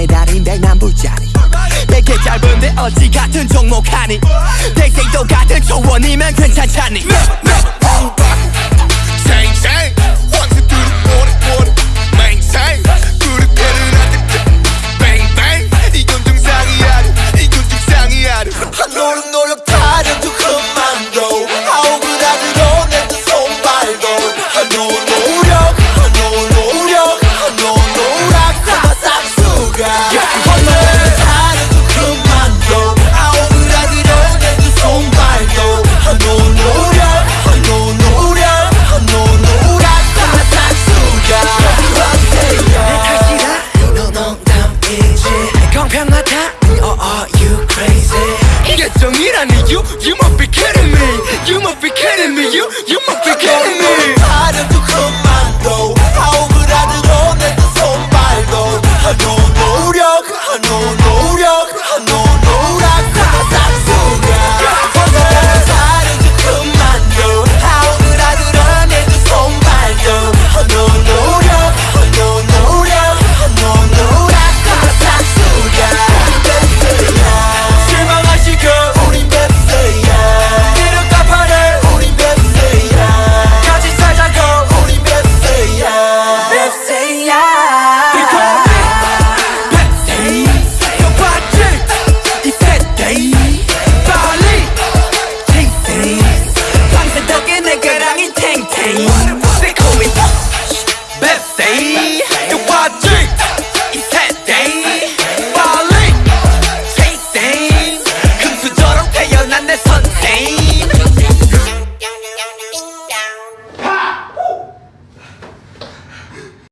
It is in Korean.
사랑의 달인 백남불짜리. 내게 짧은데 어찌 같은 종목하니? 대생도 같은 초원이면 괜찮잖니. You must be kidding me, you, you must